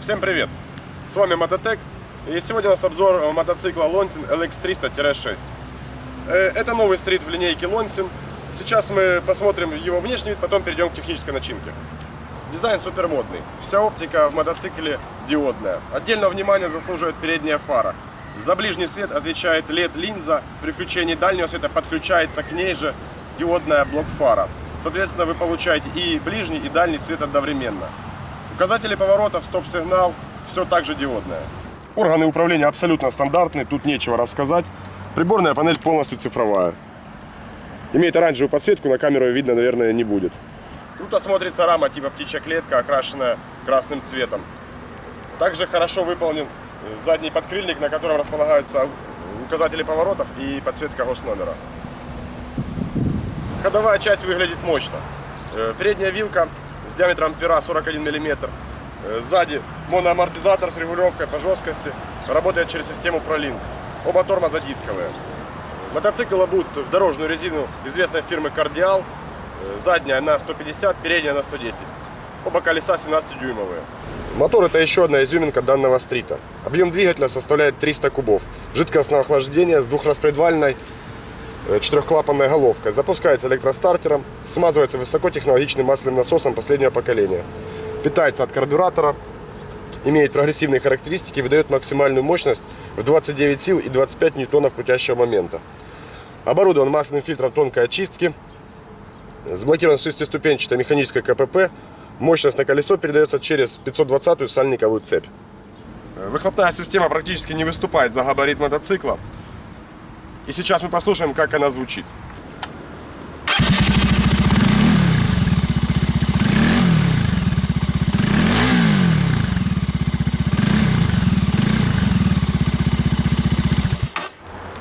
Всем привет! С вами Мототек и сегодня у нас обзор мотоцикла Lonsin LX300-6. Э, Это новый стрит в линейке Lonsin. Сейчас мы посмотрим его внешний вид, потом перейдем к технической начинке. Дизайн супер модный. Вся оптика в мотоцикле диодная. Отдельного внимания заслуживает передняя фара. За ближний свет отвечает LED-линза. При включении дальнего света подключается к ней же диодная блок-фара. Соответственно, вы получаете и ближний, и дальний свет одновременно. Указатели поворотов, стоп-сигнал, все так же диодное. Органы управления абсолютно стандартные, тут нечего рассказать. Приборная панель полностью цифровая. Имеет оранжевую подсветку, на камеру видно, наверное, не будет. Круто смотрится рама типа птичья клетка, окрашенная красным цветом. Также хорошо выполнен задний подкрыльник, на котором располагаются указатели поворотов и подсветка госномера. Ходовая часть выглядит мощно. Э, Передняя вилка с диаметром пера 41 мм. Сзади моноамортизатор с регулировкой по жесткости. Работает через систему ProLink. Оба тормоза дисковые. Мотоцикл обут в дорожную резину известной фирмы Cardial. Э, Задняя на 150, передняя на 110. Оба колеса 17-дюймовые. Мотор это еще одна изюминка данного стрита. Объем двигателя составляет 300 кубов. Жидкостное охлаждение с двухраспредвальной э, четырехклапанной головкой. Запускается электростартером, смазывается высокотехнологичным масляным насосом последнего поколения. Питается от карбюратора, имеет прогрессивные характеристики, выдает максимальную мощность в 29 сил и 25 ньютонов крутящего момента. Оборудован масляным фильтром тонкой очистки, заблокирован шестиступенчатой механической КПП, мощность на колесо передается через 520-ю сальниковую цепь. Выхлопная система практически не выступает за габарит мотоцикла. И сейчас мы послушаем, как она звучит.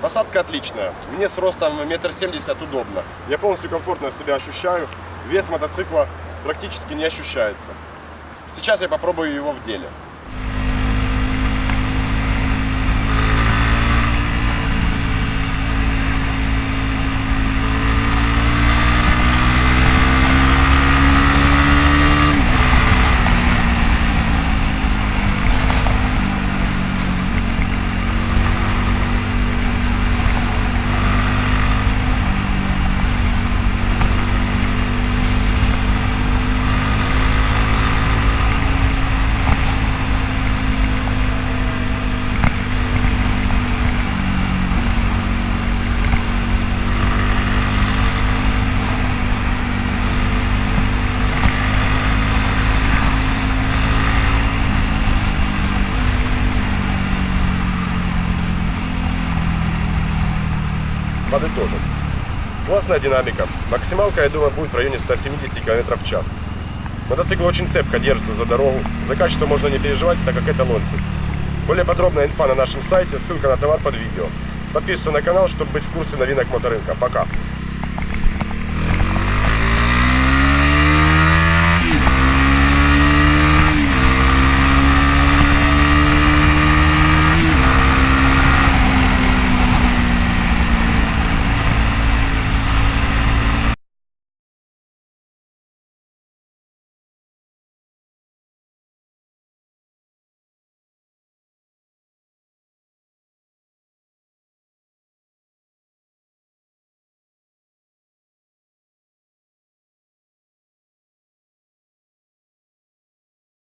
Посадка отличная. Мне с ростом метр семьдесят удобно. Я полностью комфортно себя ощущаю. Вес мотоцикла практически не ощущается. Сейчас я попробую его в деле. Подытожим. Классная динамика. Максималка, я думаю, будет в районе 170 км в час. Мотоцикл очень цепко держится за дорогу. За качество можно не переживать, так как это Лонсин. Более подробная инфа на нашем сайте, ссылка на товар под видео. Подписывайся на канал, чтобы быть в курсе новинок моторынка. Пока!